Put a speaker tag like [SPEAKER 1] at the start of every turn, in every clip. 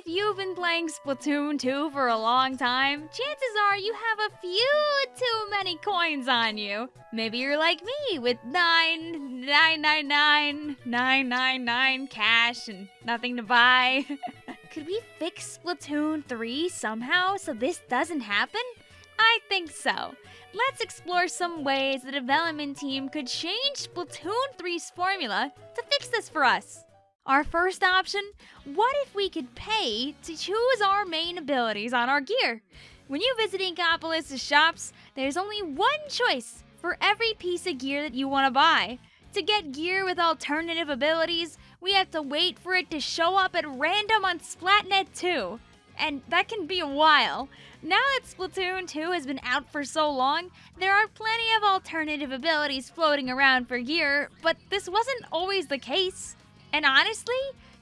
[SPEAKER 1] If you've been playing Splatoon 2 for a long time, chances are you have a few too many coins on you. Maybe you're like me with 9, 999, 999 cash and nothing to buy. Could we fix Splatoon 3 somehow so this doesn't happen? I think so. Let's explore some ways the development team could change Splatoon 3's formula to fix this for us. Our first option what if we could pay to choose our main abilities on our gear? When you visit Inkopolis' shops, there's only one choice for every piece of gear that you want to buy. To get gear with alternative abilities, we have to wait for it to show up at random on Splatnet 2. And that can be a while. Now that Splatoon 2 has been out for so long, there are plenty of alternative abilities floating around for gear, but this wasn't always the case. And honestly,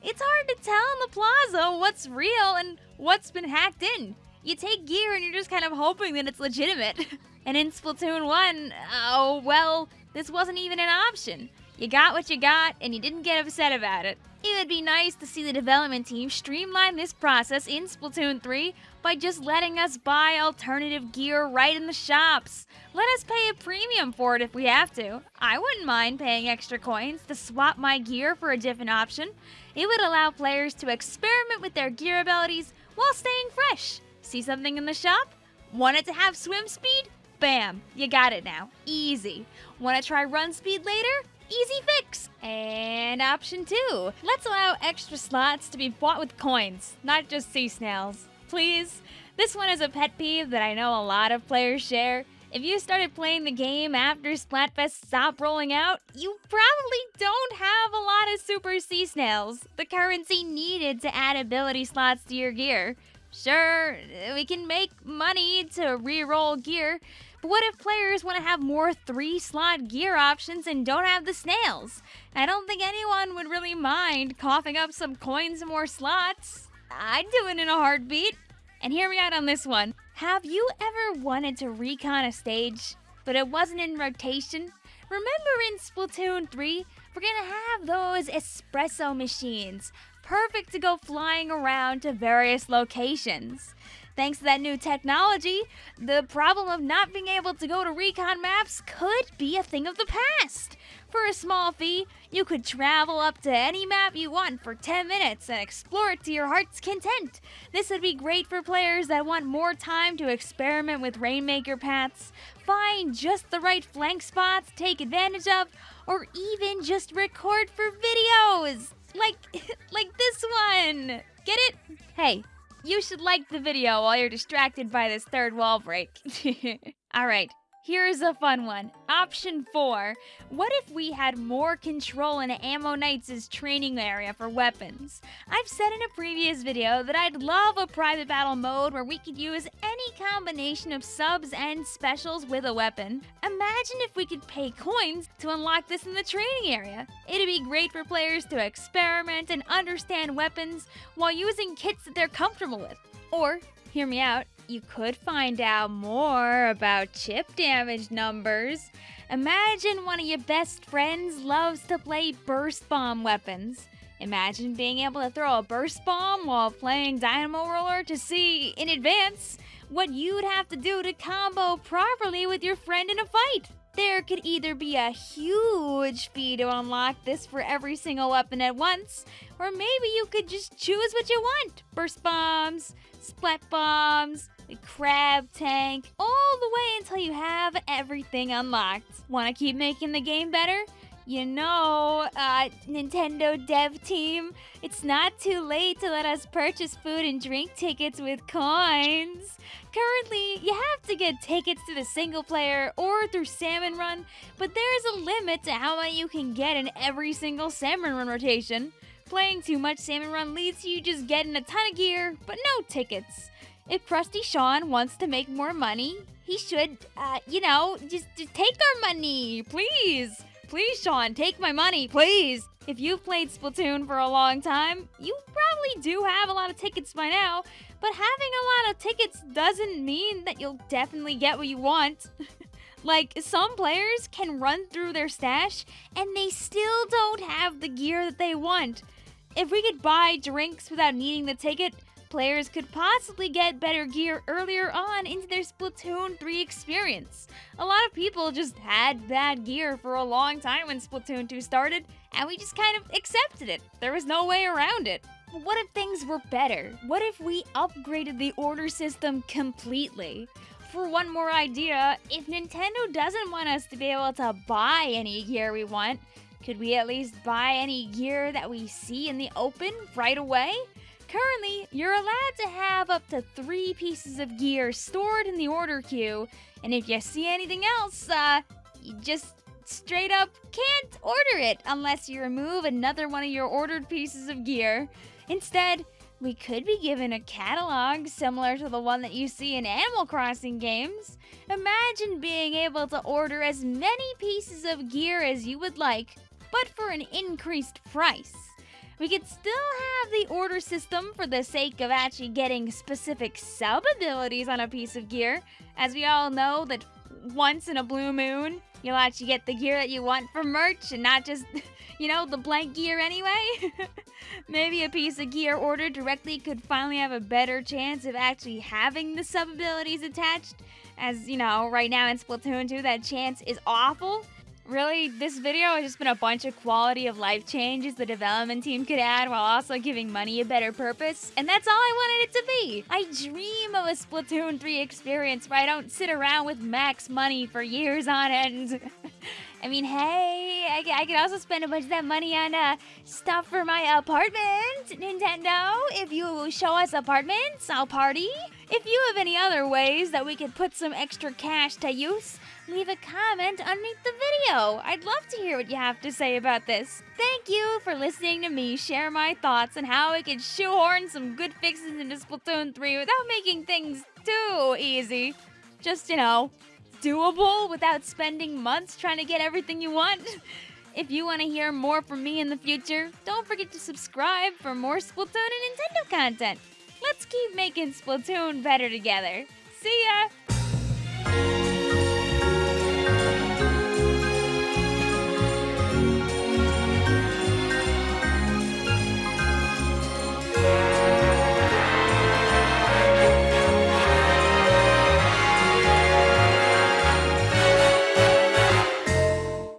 [SPEAKER 1] it's hard to tell in the plaza what's real and what's been hacked in. You take gear and you're just kind of hoping that it's legitimate. and in Splatoon 1, oh well, this wasn't even an option. You got what you got, and you didn't get upset about it. It would be nice to see the development team streamline this process in Splatoon 3 by just letting us buy alternative gear right in the shops. Let us pay a premium for it if we have to. I wouldn't mind paying extra coins to swap my gear for a different option. It would allow players to experiment with their gear abilities while staying fresh. See something in the shop? Want it to have swim speed? Bam, you got it now. Easy. Want to try run speed later? Easy fix! And option two, let's allow extra slots to be bought with coins, not just sea snails. Please? This one is a pet peeve that I know a lot of players share. If you started playing the game after Splatfest stopped rolling out, you probably don't have a lot of Super Sea Snails, the currency needed to add ability slots to your gear. Sure, we can make money to re-roll gear, but what if players want to have more three slot gear options and don't have the snails? I don't think anyone would really mind coughing up some coins and more slots. I'd do it in a heartbeat. And hear me out on this one. Have you ever wanted to recon a stage, but it wasn't in rotation? Remember in Splatoon 3, we're gonna have those espresso machines, perfect to go flying around to various locations. Thanks to that new technology, the problem of not being able to go to recon maps could be a thing of the past. For a small fee, you could travel up to any map you want for 10 minutes and explore it to your heart's content. This would be great for players that want more time to experiment with Rainmaker paths, find just the right flank spots to take advantage of, or even just record for videos. Like, like this one. Get it? Hey, you should like the video while you're distracted by this third wall break. Alright, here's a fun one. Option 4. What if we had more control in Ammo Knights' training area for weapons? I've said in a previous video that I'd love a private battle mode where we could use any combination of subs and specials with a weapon. Imagine if we could pay coins to unlock this in the training area. It'd be great for players to experiment and understand weapons while using kits that they're comfortable with. Or, hear me out, you could find out more about chip damage numbers. Imagine one of your best friends loves to play burst bomb weapons. Imagine being able to throw a burst bomb while playing Dynamo Roller to see, in advance, what you'd have to do to combo properly with your friend in a fight. There could either be a huge fee to unlock this for every single weapon at once, or maybe you could just choose what you want. Burst bombs, splat bombs, the crab tank, all the way until you have everything unlocked. Want to keep making the game better? You know, uh, Nintendo dev team, it's not too late to let us purchase food and drink tickets with coins. Currently, you have to get tickets to the single player or through Salmon Run, but there is a limit to how many you can get in every single Salmon Run rotation. Playing too much Salmon Run leads to you just getting a ton of gear, but no tickets. If Crusty Sean wants to make more money, he should, uh, you know, just, just take our money, please. Please, Sean, take my money, please! If you've played Splatoon for a long time, you probably do have a lot of tickets by now, but having a lot of tickets doesn't mean that you'll definitely get what you want. like, some players can run through their stash and they still don't have the gear that they want. If we could buy drinks without needing the ticket, players could possibly get better gear earlier on into their Splatoon 3 experience. A lot of people just had bad gear for a long time when Splatoon 2 started, and we just kind of accepted it. There was no way around it. What if things were better? What if we upgraded the order system completely? For one more idea, if Nintendo doesn't want us to be able to buy any gear we want, could we at least buy any gear that we see in the open right away? Currently, you're allowed to have up to three pieces of gear stored in the order queue, and if you see anything else, uh, you just straight up can't order it unless you remove another one of your ordered pieces of gear. Instead, we could be given a catalog similar to the one that you see in Animal Crossing games. Imagine being able to order as many pieces of gear as you would like, but for an increased price. We could still have the order system for the sake of actually getting specific sub abilities on a piece of gear, as we all know that once in a blue moon, you'll actually get the gear that you want for Murch and not just, you know, the blank gear anyway. Maybe a piece of gear ordered directly could finally have a better chance of actually having the sub abilities attached, as, you know, right now in Splatoon 2, that chance is awful. Really, this video has just been a bunch of quality of life changes the development team could add while also giving money a better purpose, and that's all I wanted it to be. I dream of a Splatoon 3 experience where I don't sit around with max money for years on end. I mean, hey, I, I could also spend a bunch of that money on uh, stuff for my apartment, Nintendo. If you show us apartments, I'll party. If you have any other ways that we could put some extra cash to use, leave a comment underneath the video. I'd love to hear what you have to say about this. Thank you for listening to me share my thoughts on how we could shoehorn some good fixes into Splatoon 3 without making things too easy. Just, you know, doable without spending months trying to get everything you want. If you want to hear more from me in the future, don't forget to subscribe for more Splatoon and Nintendo content. Let's keep making Splatoon better together. See ya!